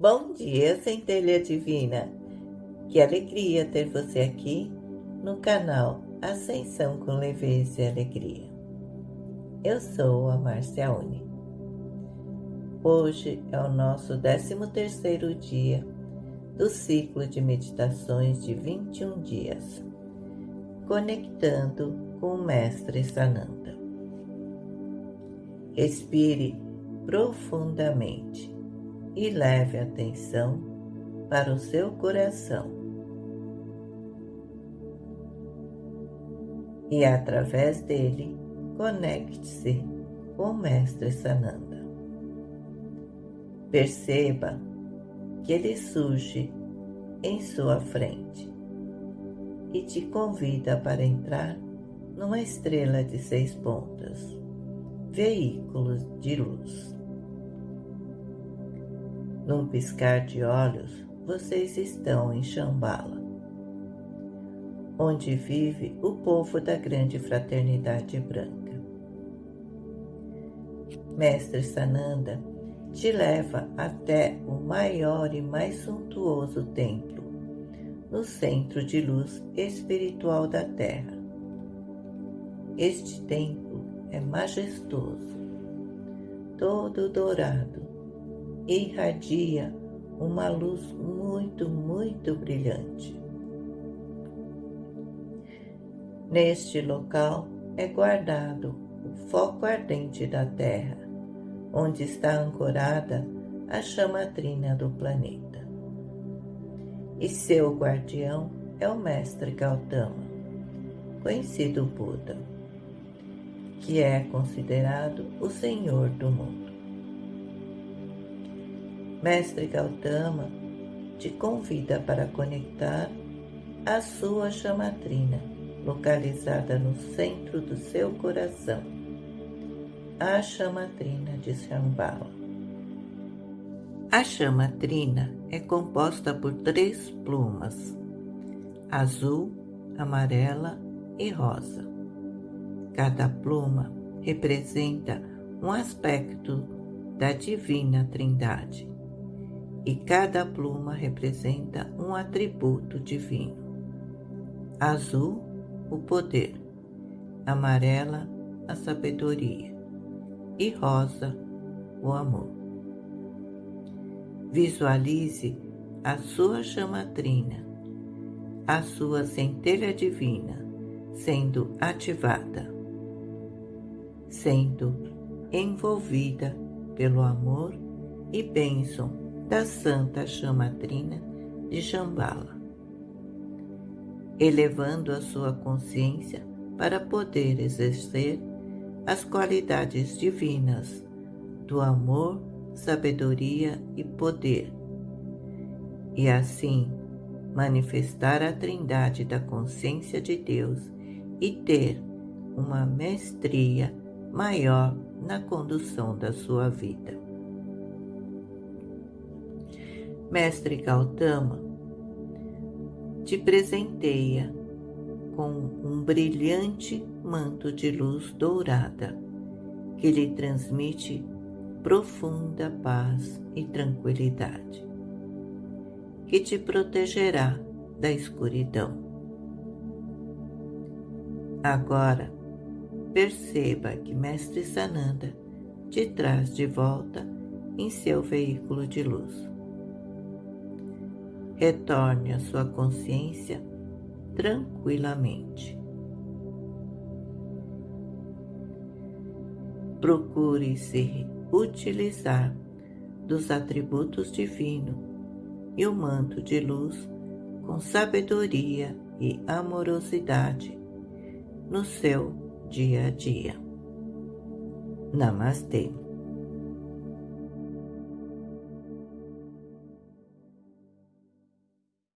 Bom dia, centelha divina! Que alegria ter você aqui no canal Ascensão com Leveza e Alegria. Eu sou a Marcia Uni. Hoje é o nosso 13º dia do ciclo de meditações de 21 dias, conectando com o Mestre Sananda. Respire profundamente e leve atenção para o seu coração. E através dele, conecte-se com o Mestre Sananda. Perceba que ele surge em sua frente e te convida para entrar numa estrela de seis pontas, veículos de luz. Num piscar de olhos, vocês estão em Shambhala, onde vive o povo da grande fraternidade branca. Mestre Sananda te leva até o maior e mais suntuoso templo, no centro de luz espiritual da Terra. Este templo é majestoso, todo dourado, irradia uma luz muito, muito brilhante. Neste local é guardado o foco ardente da Terra, onde está ancorada a chama trina do planeta. E seu guardião é o Mestre Gautama, conhecido Buda, que é considerado o Senhor do mundo. Mestre Gautama te convida para conectar a sua chamatrina, localizada no centro do seu coração, a chamatrina de Shambhala. A chamatrina é composta por três plumas, azul, amarela e rosa. Cada pluma representa um aspecto da Divina Trindade e cada pluma representa um atributo divino. Azul, o poder, amarela, a sabedoria e rosa, o amor. Visualize a sua chamatrina, a sua centelha divina sendo ativada, sendo envolvida pelo amor e bênção da Santa Chamatrina de Shambhala, elevando a sua consciência para poder exercer as qualidades divinas do amor, sabedoria e poder, e assim manifestar a trindade da consciência de Deus e ter uma mestria maior na condução da sua vida. Mestre Gautama te presenteia com um brilhante manto de luz dourada que lhe transmite profunda paz e tranquilidade, que te protegerá da escuridão. Agora, perceba que Mestre Sananda te traz de volta em seu veículo de luz retorne à sua consciência tranquilamente. Procure se utilizar dos atributos divinos e o manto de luz com sabedoria e amorosidade no seu dia a dia. Namastê.